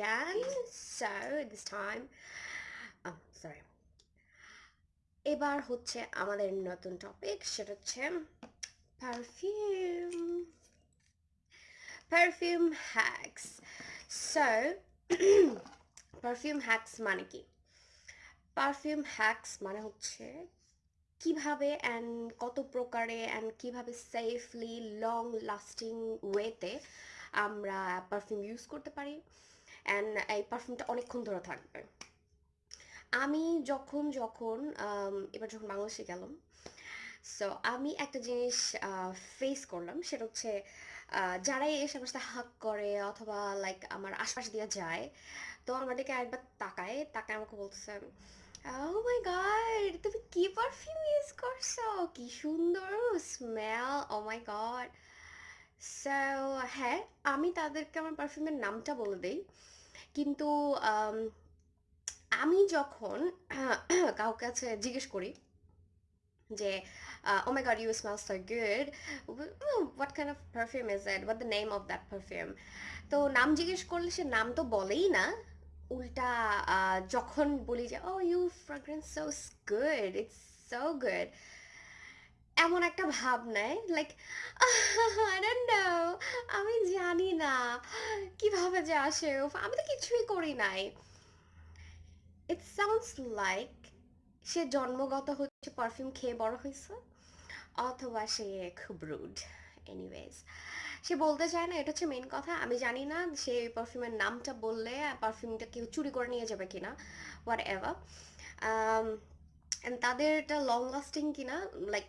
again. So this time, oh, sorry. এবার হচ্ছে আমাদের নতুন টপিক সেটা হচ্ছে perfume perfume hacks so perfume hacks মানে কি পারফিউম হ্যাক্স মানে হচ্ছে কীভাবে অ্যান্ড কত প্রকারে অ্যান্ড কীভাবে সেফলি লং লাস্টিং ওয়েতে আমরা পারফিউম ইউজ করতে পারি অ্যান্ড এই পারফিউমটা অনেকক্ষণ ধরে থাকবে। আমি যখন যখন এবার যখন বাংলাদেশে গেলাম সো আমি একটা জিনিস ফেস করলাম, সেটা হচ্ছে যারাই এসে আমার সাথে হাক করে অথবা লাইক আমার আশপাশ দিয়ে যায়, তো আমার দিকে একবার তাকায় তাকায় আমাকে বলতেছে ও মাই গড তুমি কি পারফিউম ইউজ করছ? কি সুন্দর smell oh my god so হ্যাঁ আমি তাদেরকে আমার পারফিউমের নামটা বলে দেই। কিন্তু, আমি যখন কাউকে কাছে জিজ্ঞেস করি যে ও my god you smell so good what kind of perfume is it what the name of that perfume তো নাম জিজ্ঞেস করলে সে নাম তো বলেই না। উল্টা যখন বলি যে ও you fragrance so good it's so good এমন একটা ভাব নেয় লাইক আমি জানি না, কীভাবে যে আসে আমি তো কিছুই করি নাই। ইট সাউন্ডস লাইক সে জন্মগত হচ্ছে পারফিউম খেয়ে বড় হয়েছে, অথবা সে খুব রুড এনিওয়েজ সে বলতে চায় না, এটা হচ্ছে মেন কথা, আমি জানি না সে পারফিউমের নামটা বললে পারফিউমটা কেউ চুরি করে নিয়ে যাবে কিনা হোয়াট এভার তাদের এটা লং লাস্টিং কিনা লাইক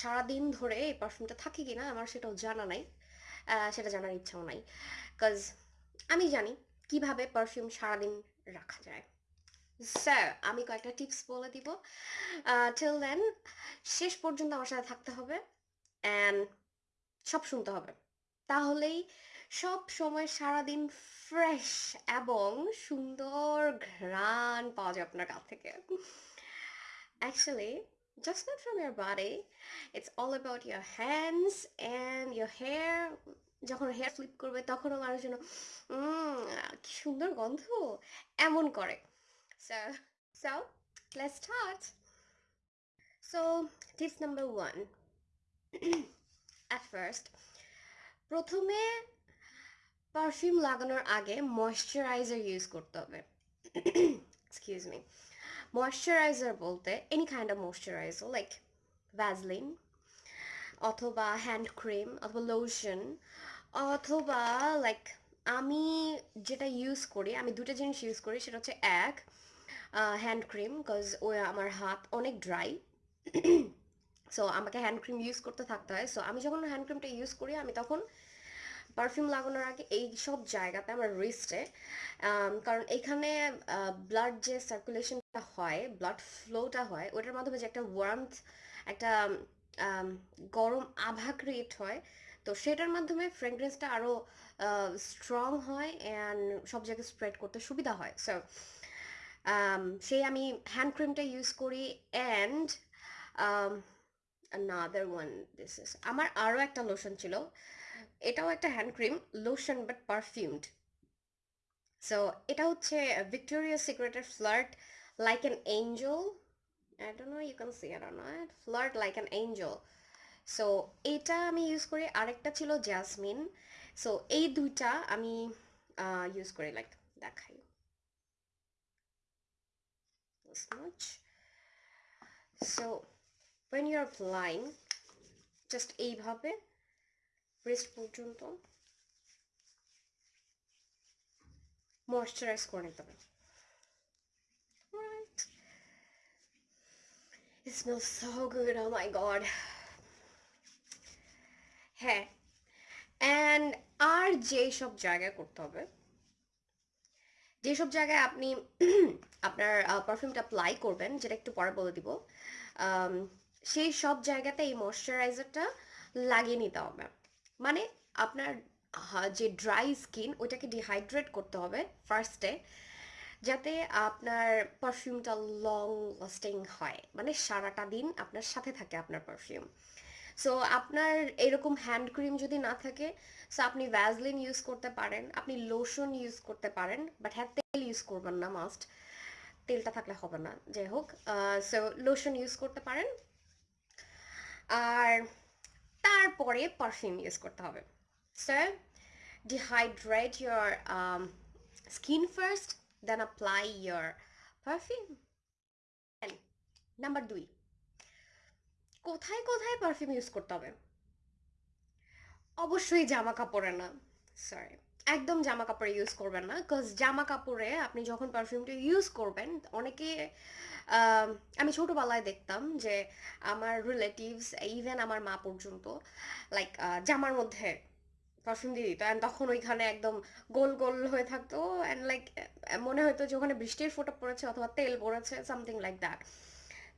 সারাদিন ধরে এই পারফিউমটা থাকে কিনা আমার সেটাও জানা নাই সেটা জানার ইচ্ছাও নাই। কজ আমি জানি কীভাবে পারফিউম সারাদিন রাখা যায়। স্যার আমি কয়েকটা টিপস বলে দিব। টিল দেন শেষ পর্যন্ত আমার সাথে থাকতে হবে অ্যান্ড সব শুনতে হবে। তাহলেই সব সময় সারাদিন ফ্রেশ এবং সুন্দর ঘ্রাণ পাওয়া যায় আপনার কাছ থেকে। Actually just not from your body. It's all about your hands and your hair. যখন হেয়ার স্লিপ করবে, তখনও মানুষ যেন কি সুন্দর গন্ধ। এমন করে। So let's start so tips number one at first প্রথমে পারফিউম লাগানোর আগে ময়শ্চারাইজার ইউজ করতে হবে। এক্সকিউজ মি ময়শ্চারাইজার বলতে any kind of moisturiser like Vaseline অথবা হ্যান্ড ক্রিম অথবা লোশন অথবা লাইক আমি যেটা ইউজ করি, আমি দুটো জিনিস ইউজ করি, সেটা হচ্ছে এক হ্যান্ড ক্রিম বিকজ ও আমার হাত অনেক ড্রাই সো আমাকে হ্যান্ড ক্রিম ইউজ করতে থাকতে হয় সো আমি যখন হ্যান্ড ক্রিমটা ইউজ করি, আমি তখন পারফিউম লাগানোর আগে এই সব জায়গাতে আমার রিস্টে কারণ এখানে ব্লাড যে সার্কুলেশনটা হয় ব্লাড ফ্লোটা হয়, ওটার মাধ্যমে যে একটা ওয়ার্মথ একটা গরম আভা ক্রিয়েট হয়, তো সেটার মাধ্যমে ফ্রেগরেন্সটা আরও স্ট্রং হয় অ্যান্ড সব জায়গায় স্প্রেড করতে সুবিধা হয়। সো সেই আমি হ্যান্ড ক্রিমটা ইউজ করি and another one, this is, আমার আরও একটা লোশন ছিল, এটাও একটা hand cream lotion but perfumed so এটা হচ্ছে Victoria সিক্রেটের flirt like an angel I don't know you can see it or not flirt like an angel so এটা আমি ইউজ করি আরেকটা ছিল জ্যাসমিন সো এই দুইটা আমি ইউজ করি like much so when you're applying just এইভাবে wrist পর্যন্ত ময়শ্চারাইজ করে নিতে হবে it smells so good oh my god. হ্যাঁ অ্যান্ড আর যেই সব জায়গায় করতে হবে, যেসব জায়গায় আপনি আপনার পারফিউমটা অ্যাপ্লাই করবেন, যেটা একটু পরে বলে দিব সেই সব জায়গাতে এই ময়শ্চারাইজারটা লাগিয়ে নিতে হবে। মানে আপনার যে ড্রাই স্কিন ওইটাকে ডিহাইড্রেট করতে হবে ফার্স্টে যাতে আপনার পারফিউমটা লং লাস্টিং হয়। মানে সারাটা দিন আপনার সাথে থাকে আপনার পারফিউম সো আপনার এরকম হ্যান্ড ক্রিম যদি না থাকে সো আপনি ভ্যাজলিন ইউজ করতে পারেন আপনি লোশন ইউজ করতে পারেন বাট হ্যাঁ তেল ইউজ করবেন না মাস্ট তেলটা থাকলে হবে না যাই হোক। সো লোশন ইউজ করতে পারেন। আর তারপরে পারফিউম ইউজ করতে হবে। So your um, skin first then apply your perfume. Number দুই কোথায় কোথায় পারফিউম ইউজ করতে হবে? অবশ্যই জামা কাপড়ে না সরি একদম জামা কাপড়ে ইউজ করবেন না বিকজ জামা কাপড়ে আপনি যখন পারফিউমটা ইউজ করবেন, অনেকে আমি ছোটোবেলায় দেখতাম যে আমার রিলেটিভস ইভেন আমার মা পর্যন্ত লাইক জামার মধ্যে পারফিউম দিয়ে দিত। অ্যান্ড তখন ওইখানে একদম গোল গোল হয়ে থাকতো। অ্যান্ড লাইক মনে হতো যে ওখানে বৃষ্টির ফোঁটা পড়েছে অথবা তেল পড়েছে সামথিং লাইক দ্যাট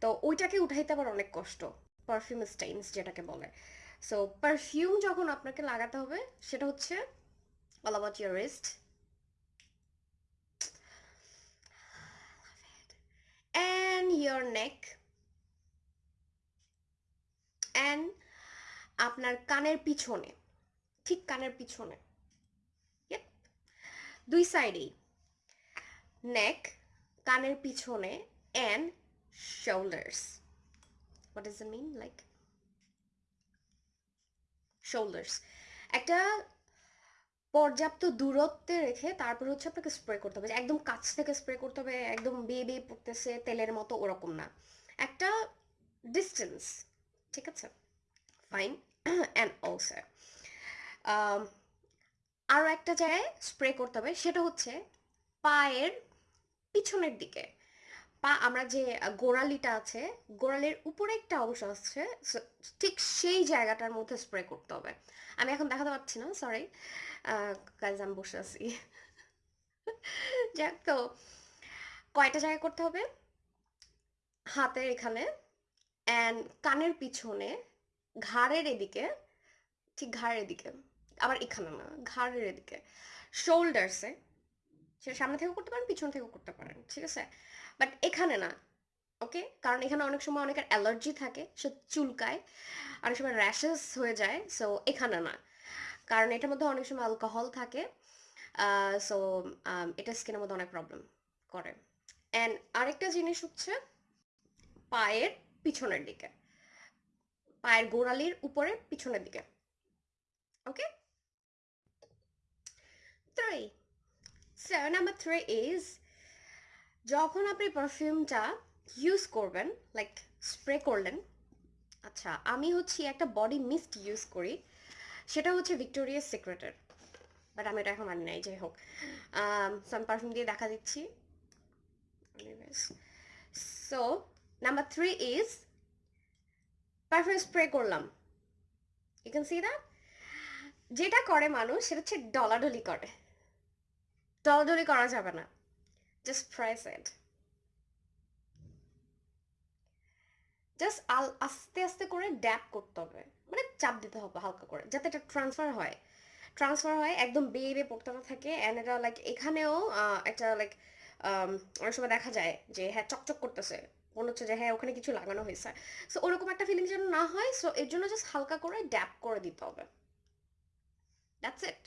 তো ওইটাকে উঠাইতে আবার অনেক কষ্ট। পারফিউম স্টেইনস যেটাকে বলে। সো পারফিউম যখন আপনাকে লাগাতে হবে, সেটা হচ্ছে all about your wrist and your neck and আপনার কানের পিছনে। ঠিক কানের পিছনে. দুই সাইডেই নেক কানের পিছনে and shoulders what does it mean? Like shoulders একটা পর্যাপ্ত দূরত্বে রেখে তারপর হচ্ছে আপনাকে স্প্রে করতে হবে। একদম কাছ থেকে স্প্রে করতে হবে, একদম বেয়ে বেয়ে পড়তেছে, তেলের মতো ওরকম না। একটা ডিস্টেন্স ঠিক আছে? ফাইন অ্যান্ড অলসো আরও একটা জায়গায় স্প্রে করতে হবে, সেটা হচ্ছে পায়ের পিছনের দিকে। পা, আমরা যে গোড়ালিটা আছে, গোড়ালির উপরে একটা অংশ আছে ঠিক সেই জায়গাটার মধ্যে স্প্রে করতে হবে। আমি এখন দেখাতে পারছি না সরি কাজ আমি বসে আছি। যাক, তো কয়টা জায়গায় করতে হবে? হাতের এখানে অ্যান্ড কানের পিছনে, ঘাড়ের এদিকে, ঠিক ঘাড়ের এদিকে। আবার এখানে না, ঘাড়ের এদিকে। শোল্ডার্সে সেটা সামনে থেকেও করতে পারেন, পিছন থেকেও করতে পারেন, ঠিক আছে? বাট এখানে না ওকে কারণ এখানে অনেক সময় অনেকের অ্যালার্জি থাকে, সে চুলকায়, অনেক সময় র্যাশেস হয়ে যায় সো এখানে না। কারণ এটার মধ্যে অনেক সময় অ্যালকোহল থাকে সো এটা স্কিনের মধ্যে অনেক প্রবলেম করে। অ্যান্ড আরেকটা জিনিস হচ্ছে পায়ের পিছনের দিকে। পায়ের গোড়ালির উপরে পিছনের দিকে okay three so number three is যখন আপনি পারফিউমটা ইউজ করবেন লাইক স্প্রে করলেন আচ্ছা আমি হচ্ছে একটা বডি মিস্ট ইউজ করি, সেটা হচ্ছে ভিক্টোরিয়াস সিক্রেটের বাট আমি এটা এখন মানি নাই, যাই হোক। সো আমি পারফিউম দিয়ে দেখা দিচ্ছি। So number three is perfume spray করলাম। ইউ ক্যান সি দ্যাট যেটা করে মানুষ, সেটা হচ্ছে ডলাডলি করে। ডলাডলি করা যাবে না। Just it. জাস্ট আল, আস্তে আস্তে করে ড্যাপ করতে হবে। মানে চাপ দিতে হবে হালকা করে, যাতে এটা ট্রান্সফার হয়। ট্রান্সফার হয়, একদম বেয়ে বেয়ে পড়তে না থাকে। অ্যান্ড এটা লাইক এখানেও একটা লাইক অনেক সময় দেখা যায় যে হ্যাঁ চকচক করতেছে। মনে হচ্ছে যে হ্যাঁ ওখানে কিছু লাগানো হয়েছে। সো ওরকম একটা ফিলিং যেন না হয় সো এর জন্য জাস্ট হালকা করে ড্যাপ করে দিতে হবে। দ্যাটস ইট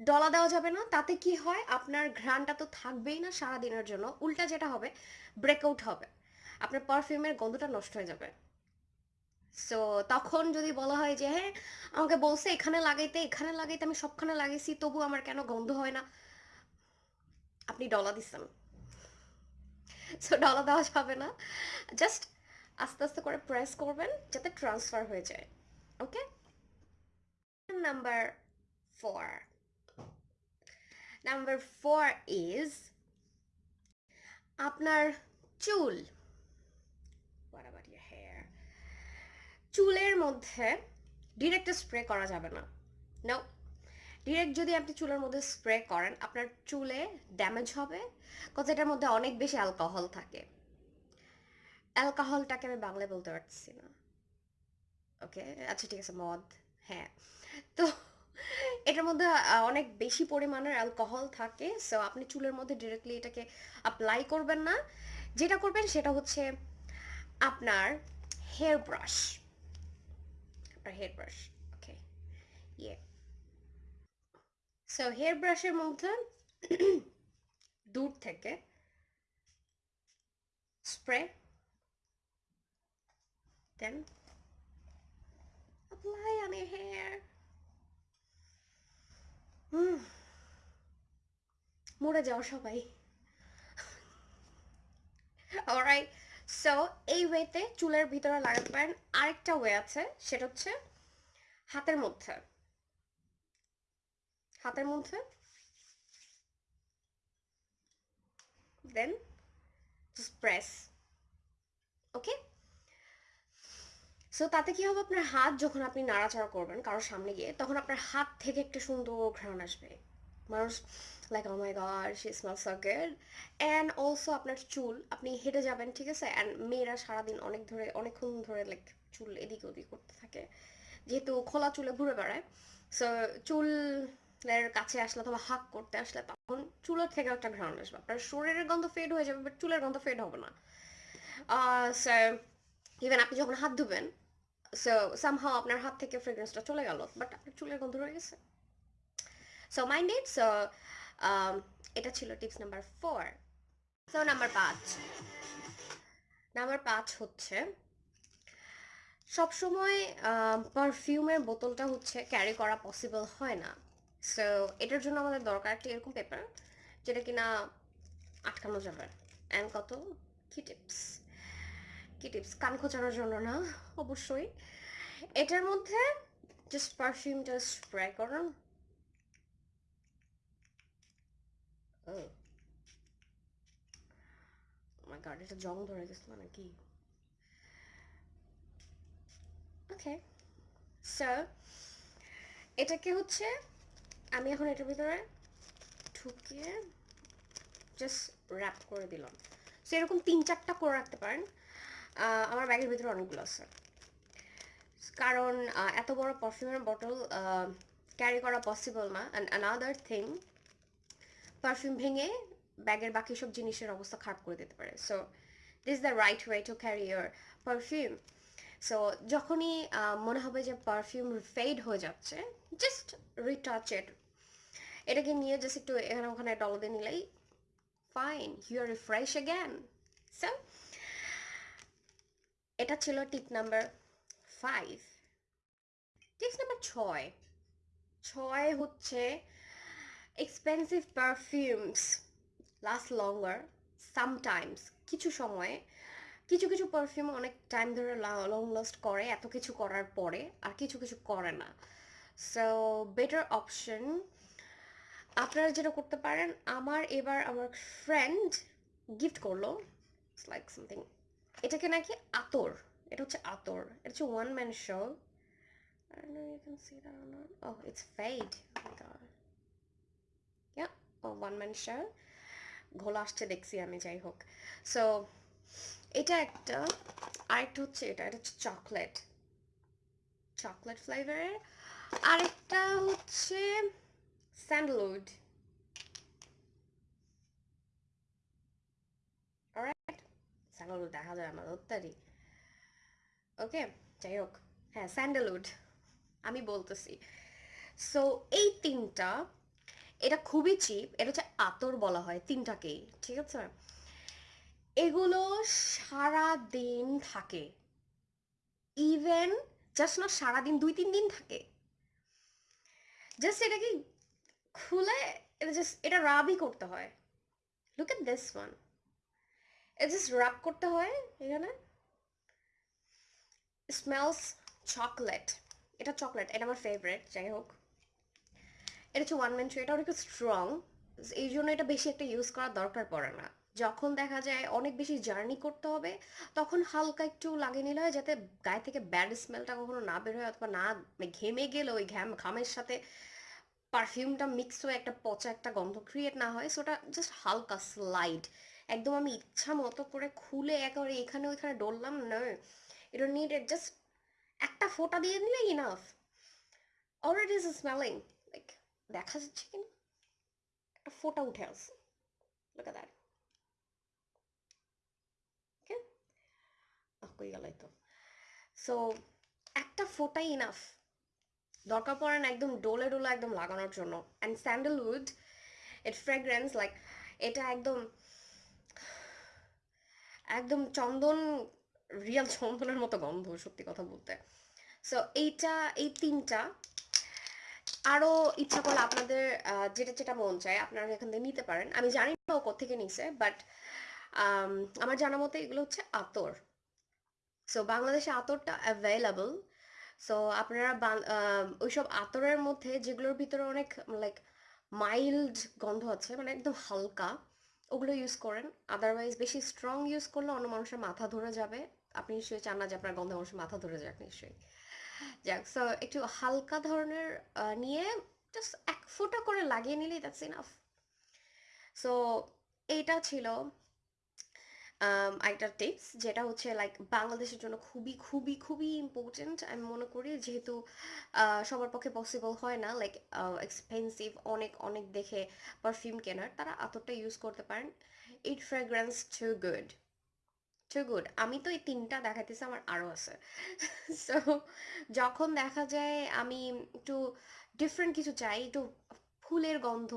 ডলা দেওয়া যাবে না। তাতে কি হয়? আপনার ঘ্রাণটা তো থাকবেই না সারা দিনের জন্য। উল্টা যেটা হবে ব্রেকআউট হবে। আপনার পারফিউমের গন্ধটা নষ্ট হয়ে যাবে। সো তখন যদি বলা হয় যে হ্যাঁ আমাকে বলছে এখানে লাগাইতে এখানে লাগাইতে, আমি সবখানে লাগাইছি তবু আমার কেন গন্ধ হয় না? আপনি ডলা দিচ্ছেন। সো ডলা দেওয়া যাবে না। জাস্ট আস্তে আস্তে করে প্রেস করবেন যাতে ট্রান্সফার হয়ে যায়। Okay number four number four is আপনার চুল। Hair? চুলের মধ্যে ডিরেক্ট স্প্রে করা যাবে না। নো ডিরেক্ট যদি আপনি চুলের মধ্যে স্প্রে করেন, আপনার চুলে ড্যামেজ হবে কজ এটার মধ্যে অনেক বেশি অ্যালকোহল থাকে। অ্যালকোহলটাকে আমি বাংলায় বলতে পারছি না। ওকে আচ্ছা ঠিক আছে, মদ। হ্যাঁ। তো এটার মধ্যে অনেক বেশি পরিমাণের অ্যালকোহল থাকে সো আপনি চুলের মধ্যে ডিরেক্টলি এটাকে অ্যাপ্লাই করবেন না। যেটা করবেন সেটা হচ্ছে আপনার হেয়ার ব্রাশ আর হেয়ার ব্রাশ ওকে ইয়ে সো হেয়ার ব্রাশের মধ্যে দূর থেকে spray then apply on your মরে যাও সবাই। সো এই ওয়েতে চুলের ভিতরে লাগাতে পারেন আরেকটা ওয়ে আছে, সেটা হচ্ছে হাতের মধ্যে। হাতের মধ্যে। দেন প্রেস ওকে সো তাতে কি হবে আপনার হাত যখন আপনি নাড়াচাড়া করবেন কারোর সামনে গিয়ে, তখন আপনার হাত থেকে একটা সুন্দর ঘ্রাণ আসবে। মানুষ like oh my god she smell and also আপনার চুল, আপনি হেঁটে যাবেন, ঠিক আছে? অ্যান্ড মেয়েরা সারাদিন অনেক ধরে, অনেকক্ষণ ধরে লাইক চুল এদিক ওদিক করতে থাকে। যেহেতু খোলা চুলে ঘুরে বেড়ায় সো চুলের কাছে আসলে অথবা হাক করতে আসলে তখন চুলের থেকে একটা ঘ্রাণ আসবে। আপনার শরীরের গন্ধ ফেড হয়ে যাবে বাট চুলের গন্ধ ফেড হবে না। সো ইভেন আপনি যখন হাত ধুবেন সো সামহাও আপনার হাত থেকে ফ্রেগ্রেন্সটা চলে গেল বাট আপনার চুলের গন্ধ রয়ে গেছে। সো মাইন্ড ইট সো এটা ছিল tips number four so number পাঁচ। নাম্বার পাঁচ হচ্ছে, সবসময় পারফিউমের বোতলটা হচ্ছে ক্যারি করা পসিবল হয় না। সো এটার জন্য আমাদের দরকার একটা এরকম পেপার যেটা কিনা আটকানো যাবে। অ্যান্ড কত? কি টিপস কি টিপস কান খোঁচানোর জন্য না, অবশ্যই। এটার মধ্যে জাস্ট পারফিউমটা স্প্রে করুন। Oh. my এটা জং ধরে ওকে সো এটাকে হচ্ছে আমি এখন এটার ভিতরে ঢুকিয়ে জাস্ট র্যাপ করে দিলাম। এরকম তিন চারটা করে রাখতে পারেন। আমার ব্যাগের ভিতরে অনেকগুলো আছে। কারণ এত বড় পারফিউমের বটল ক্যারি করা পসিবল না। অ্যান্ড অ্যানাদার থিং পারফিউম ভেঙে ব্যাগের বাকি সব জিনিসের অবস্থা খারাপ করে দিতে পারে। So this the right way to carry your perfume so যখনই মনে হবে যে পারফিউম ফেড হয়ে যাচ্ছে জাস্ট রিটাচ ইট এটাকে নিয়ে জাস্ট একটু এখানে ওখানে ডল দিয়ে নিলেই fine you are refresh again so এটা ছিল tip number five tips number ছয়। ছয় হচ্ছে expensive perfumes last longer sometimes কিছু সময়ে। কিছু কিছু পারফিউম অনেক টাইম ধরে লং লাস্ট করে, এত কিছু করার পরে আর কিছু কিছু করে না। সো বেটার অপশন আপনারা যেটা করতে পারেন, আমার এবার আমার ফ্রেন্ড গিফট করল লাইক সামথিং এটাকে নাকি আতর, এটা হচ্ছে আতর, এটা হচ্ছে one man show I don't know, you can see that or not. Oh. Oh. ঘোলা আসছে, দেখছি আমি, যাই হোক সো এটা একটা আরেকটা হচ্ছে এটা এটা হচ্ছে চকলেট চকলেট ফ্লেভারের আরেকটা হচ্ছে স্যান্ডলউড স্যান্ডলউড দেখা যায়, আমার অত্যারি ওকে, যাই হোক হ্যাঁ স্যান্ডেলউড, আমি বলতেছি। সো এই তিনটা, এটা খুবই চিপ এটা হচ্ছে আতর বলা হয়, তিনটাকেই, ঠিক আছে? এগুলো সারা দিন থাকে। ইভেন জাস্ট না সারাদিন, দুই তিন দিন থাকে। জাস্ট এটাকে খুলে, এটা জাস্ট এটা রাবই করতে হয়। Look at this one just rub করতে হয় এখানে। স্মেলস চকলেট এটা চকলেট এটা আমার ফেভারেট যাই হোক। এটা হচ্ছে ওয়ান ম্যান শো এটা অনেক স্ট্রং এই জন্য এটা বেশি একটা ইউজ করার দরকার পড়ে না। যখন দেখা যায় অনেক বেশি জার্নি করতে হবে, তখন হালকা একটু লাগিয়ে নিলে হয় যাতে গায়ে থেকে ব্যাড স্মেলটা কখনো না বের হয় অথবা না ঘেমে গেলে ওই ঘ্যাম, ঘামের সাথে পারফিউমটা মিক্স হয়ে একটা পচা একটা গন্ধ ক্রিয়েট না হয়। সো ওটা জাস্ট হালকা স্লাইড একদম আমি ইচ্ছা মতো করে খুলে একেবারে এখানে ওইখানে ডললাম, না। এটা নিড জাস্ট একটা ফোঁটা দিয়ে দিলে enough already is smelling like দেখা যাচ্ছে কিনা একটা ফোটা উঠে আসছে। লোক কই গেল তো সো একটা ফোঁটাই ইনাফ দরকার পড়ে না একদম ডোলে ডোলে একদম লাগানোর জন্য। And sandalwood it fragrance like এটা একদম একদম চন্দন রিয়াল চন্দনের মতো গন্ধ, সত্যি কথা বলতে। সো এইটা, এই তিনটা আরও ইচ্ছা করলে আপনাদের যেটা যেটা মন চায়, আপনারা এখান থেকে নিতে পারেন। আমি জানি না ও কোথেকে নিছে বাট আমার জানা মতে এগুলো হচ্ছে আতর। সো বাংলাদেশে আতরটা অ্যাভেলেবল সো আপনারা ওইসব আতরের মধ্যে যেগুলোর ভিতরে অনেক লাইক মাইল্ড গন্ধ আছে মানে একদম হালকা ওগুলো ইউজ করেন। আদারওয়াইজ বেশি স্ট্রং ইউজ করলে অন্য মানুষের মাথা ধরে যাবে। আপনি নিশ্চয়ই চান না যে আপনার গন্ধে মানুষের মাথা ধরে যাক, নিশ্চয়ই। যাক সো একটু হালকা ধরনের নিয়ে জাস্ট এক ফোঁটা করে লাগিয়ে নিলেই দ্যাটস ইনাফ সো এইটা ছিল। একটা টিপস যেটা হচ্ছে লাইক বাংলাদেশের জন্য খুবই খুবই খুবই ইম্পর্টেন্ট আমি মনে করি। যেহেতু সবার পক্ষে পসিবল হয় না লাইক এক্সপেন্সিভ অনেক অনেক দেখে পারফিউম কেনার, তারা আতরটা ইউজ করতে পারেন। It fragrance too good too good আমি তো এই তিনটা দেখাইতেছি, আমার আরও আছে। সো যখন দেখা যায় আমি একটু ডিফারেন্ট কিছু চাই, একটু ফুলের গন্ধ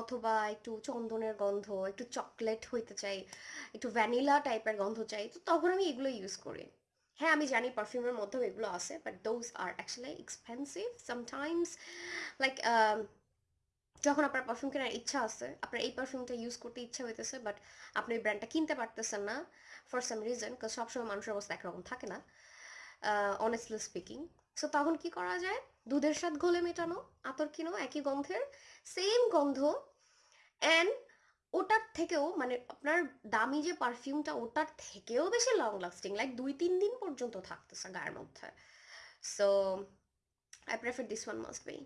অথবা একটু চন্দনের গন্ধ, একটু চকলেট হইতে চাই, একটু ভ্যানিলা টাইপের গন্ধ চাই, তো তখন আমি এগুলো ইউজ করি। হ্যাঁ আমি জানি পারফিউমের মধ্যেও এগুলো আছে but those are actually expensive sometimes like যখন আপনার পারফিউম কেনার ইচ্ছা আছে, আপনার এই পারফিউমটা ইউজ করতে ইচ্ছা হইতেছে বাট আপনি ব্র্যান্ডটা কিনতে পারতেছেন না ফর সাম রিজন কারণ সবসময় মানুষের অবস্থা একরকম থাকে না অনেস্টলি স্পিকিং সো তখন কি করা যায়? দুধের স্বাদ ঘোলে মেটানো, আতর কিনো, একই গন্ধের সেম গন্ধ অ্যান্ড ওটার থেকেও মানে আপনার দামি যে পারফিউমটা ওটার থেকেও বেশি লং লাস্টিং লাইক দুই তিন দিন পর্যন্ত থাকতেছে গায়ের মধ্যে। So I prefer this one must be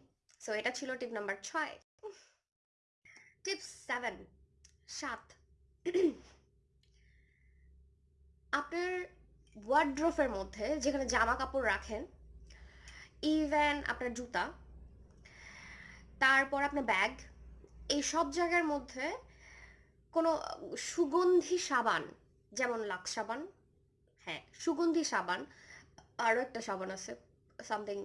so এটা ছিল টিপ নাম্বার ছয়। টিপ সেভেন সাত আপনার ওয়ার্ড্রোফের মধ্যে যেখানে জামা কাপড় রাখেন ইভেন আপনার জুতা, তারপর আপনার ব্যাগ এই সব জায়গার মধ্যে কোনো সুগন্ধি সাবান, যেমন লাক্স সাবান হ্যাঁ সুগন্ধি সাবান, আরও একটা সাবান আছে সামথিং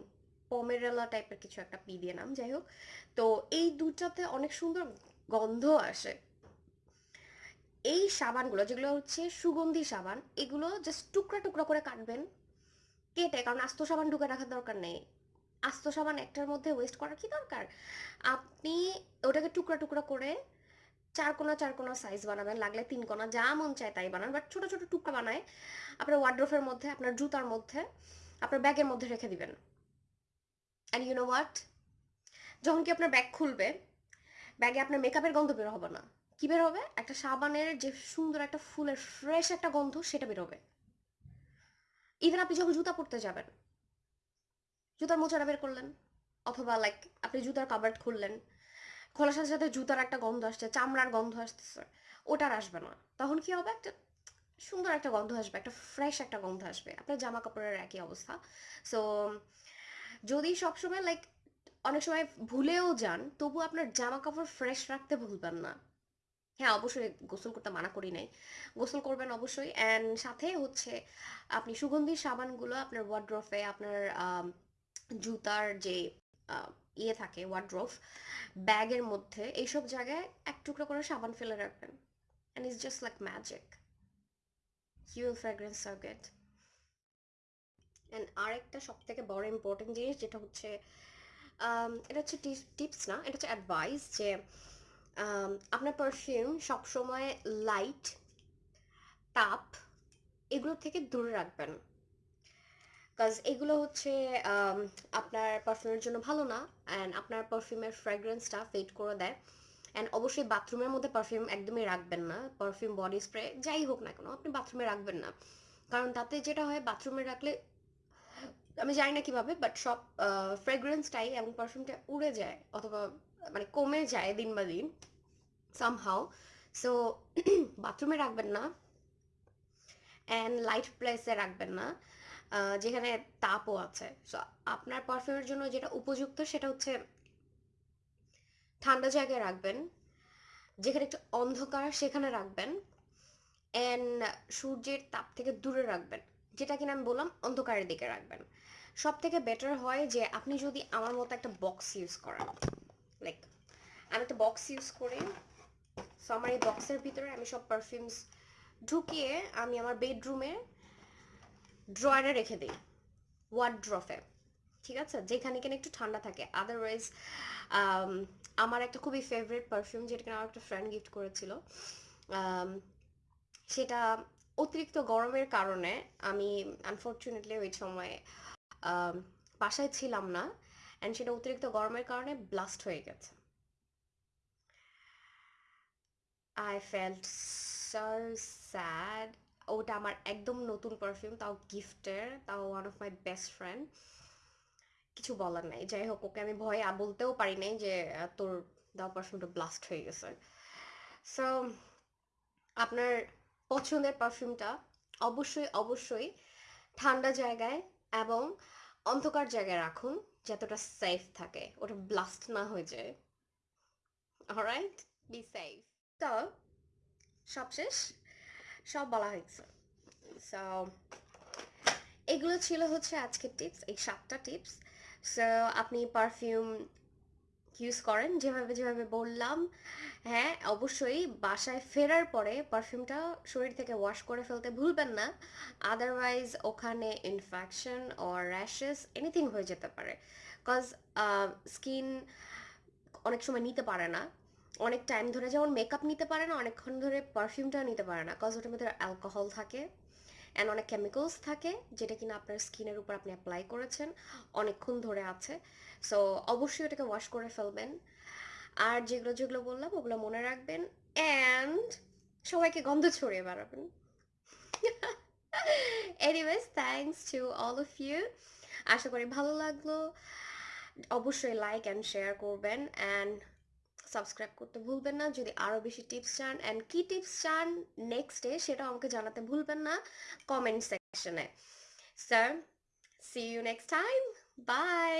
পমেরেলা টাইপের কিছু একটা পি দিয়ে নাম, যাই হোক। তো এই দুটাতে অনেক সুন্দর গন্ধ আসে। এই সাবানগুলো, যেগুলো হচ্ছে সুগন্ধি সাবান, এগুলো জাস্ট টুকরা টুকরা করে কাটবেন। কেটে, কারণ আস্ত সাবান ঢুকে রাখার দরকার নেই। আস্ত সাবান একটার মধ্যে ওয়েস্ট করার কি দরকার? আপনি ওটাকে টুকরা টুকরা করে চার কোনা চার কোনা সাইজ বানাবেন, লাগলে তিন কোনা যা মন চায় তাই বানান বাট ছোটো ছোটো টুকরা বানায় আপনার ওয়ার্ড্রোফের মধ্যে, আপনার জুতার মধ্যে, আপনার ব্যাগের মধ্যে রেখে দিবেন। অ্যান্ড ইউ নো হোয়াট যখন কি আপনার ব্যাগ খুলবে ব্যাগে আপনার মেকআপের গন্ধ বের হবে না। কী বের হবে? একটা সাবানের যে সুন্দর একটা ফুলের ফ্রেশ একটা গন্ধ, সেটা বের হবে। ইভেন আপনি যখন জুতা পরতে যাবেন, জুতার মোচাটা বের করলেন, অথবা লাইক আপনি জুতার কাবার্ড খুললেন, খোলার সাথে সাথে জুতার একটা গন্ধ আসছে, চামড়ার গন্ধ আসতেছে, ওটার আসবে না। তখন কি হবে? একটা সুন্দর একটা গন্ধ আসবে, একটা ফ্রেশ একটা গন্ধ আসবে। আপনার জামা কাপড়ের একই অবস্থা। সো যদি সবসময় লাইক অনেক সময় ভুলেও যান, তবু আপনার জামা কাপড় ফ্রেশ রাখতে ভুলবেন না। হ্যাঁ অবশ্যই গোসল করতে মানা করি নাই। গোসল করবেন অবশ্যই। অ্যান্ড সাথে হচ্ছে আপনি সুগন্ধি সাবানগুলো আপনার ওয়ার্ড্রফে আপনার জুতার যে ইয়ে থাকে ওয়ার্ড্রোফ ব্যাগের মধ্যে এইসব জায়গায় এক টুকরো করে সাবান ফেলে রাখবেন। And it's just like magic. You will fragrance R get and আরেকটা সব থেকে বড় ইম্পর্টেন্ট জিনিস যেটা হচ্ছে এটা হচ্ছে টিপস না, এটা হচ্ছে অ্যাডভাইস যে আপনার পারফিউম সবসময় লাইট তাপ, এগুলো থেকে দূরে রাখবেন। কাজ এগুলো হচ্ছে আপনার পারফিউমের জন্য ভালো না অ্যান্ড আপনার পারফিউমের ফ্র্যাগ্রেন্সটা ফেড করে দেয়। অ্যান্ড অবশ্যই বাথরুমের মধ্যে পারফিউম একদমই রাখবেন না পারফিউম বডি স্প্রে যাই হোক না কেন, আপনি বাথরুমে রাখবেন না। কারণ তাতে যেটা হয় বাথরুমে রাখলে, আমি জানি না কীভাবে বাট সব ফ্রেগ্রেন্সটাই এবং পারফিউমটা উড়ে যায়, অথবা মানে কমে যায় দিন বা দিন সামহাও সো বাথরুমে রাখবেন না অ্যান্ড লাইট প্লেসে রাখবেন না যেখানে তাপও আছে। সো আপনার পারফিউমের জন্য যেটা উপযুক্ত সেটা হচ্ছে ঠান্ডা জায়গায় রাখবেন, যেখানে একটু অন্ধকার সেখানে রাখবেন অ্যান্ড সূর্যের তাপ থেকে দূরে রাখবেন, যেটা কিনা আমি বললাম অন্ধকারের দিকে রাখবেন। সব থেকে বেটার হয় যে আপনি যদি আমার মতো একটা বক্স ইউজ করেন। লাইক আমি একটা বক্স ইউজ করি। সো আমার এই বক্সের ভিতরে আমি সব পারফিউমস ঢুকিয়ে আমি আমার বেডরুমে ড্রয়ারে রেখে দিই ওয়ার্ড ড্রফে ঠিক আছে? যেখানে কিনা একটু ঠান্ডা থাকে। আদারওয়াইজ আমার একটা খুবই ফেভারিট পারফিউম যেটা আমার একটা ফ্রেন্ড গিফট করেছিল um, সেটা অতিরিক্ত গরমের কারণে আমি আনফর্চুনেটলি ওই সময় um, বাসায় ছিলাম না। অ্যান্ড সেটা অতিরিক্ত গরমের কারণে ব্লাস্ট হয়ে গেছে. আই ফেল্ট স্যাড ওটা আমার একদম নতুন পারফিউম তাও গিফটের তাও one of my best friend কিছু বলার নাই। যাই হোক, ওকে আমি ভয়ে বলতেও পারি নাই যে তোর দেওয়া পারফিউমটা ব্লাস্ট হয়ে গেছে। সো আপনার পছন্দের পারফিউমটা অবশ্যই অবশ্যই ঠান্ডা জায়গায় এবং অন্ধকার জায়গায় রাখুন, যতটা সেফ থাকে। ওটা ব্লাস্ট না হয়ে যায়। অলরাইট বি সেফ তো সবশেষ, সব বলা হয়েছে। সো এগুলো ছিল হচ্ছে আজকের টিপস এই সাতটা টিপস সো আপনি পারফিউম ইউজ করেন, যেভাবে যেভাবে বললাম হ্যাঁ অবশ্যই বাসায় ফেরার পরে পারফিউমটা শরীর থেকে ওয়াশ করে ফেলতে ভুলবেন না। আদারওয়াইজ ওখানে ইনফেকশন অর র্যাশেস এনিথিং হয়ে যেতে পারে। কজ স্কিন অনেক সময় নিতে পারে না। অনেক টাইম ধরে যেমন মেকআপ নিতে পারে না, অনেকক্ষণ ধরে পারফিউমটা নিতে পারে না। কজ ওটার মধ্যে অ্যালকোহল থাকে। অ্যান্ড অনেক কেমিক্যালস থাকে, যেটা কিনা আপনার স্কিনের উপর আপনি অ্যাপ্লাই করেছেন, অনেকক্ষণ ধরে আছে। সো অবশ্যই ওটাকে ওয়াশ করে ফেলবেন। আর যেগুলো যেগুলো বললাম, ওগুলো মনে রাখবেন। অ্যান্ড সবাইকে গন্ধ ছড়িয়ে বেড়াবেন। Anyways thanks to all of you আশা করি ভালো লাগল। অবশ্যই লাইক অ্যান্ড শেয়ার করবেন। অ্যান্ড সাবস্ক্রাইব করতে ভুলবেন না। যদি আরও বেশি টিপস চান অ্যান্ড কী টিপস চান নেক্সট ডে সেটাও আমাকে জানাতে ভুলবেন না কমেন্ট সেকশনে sir see you next time bye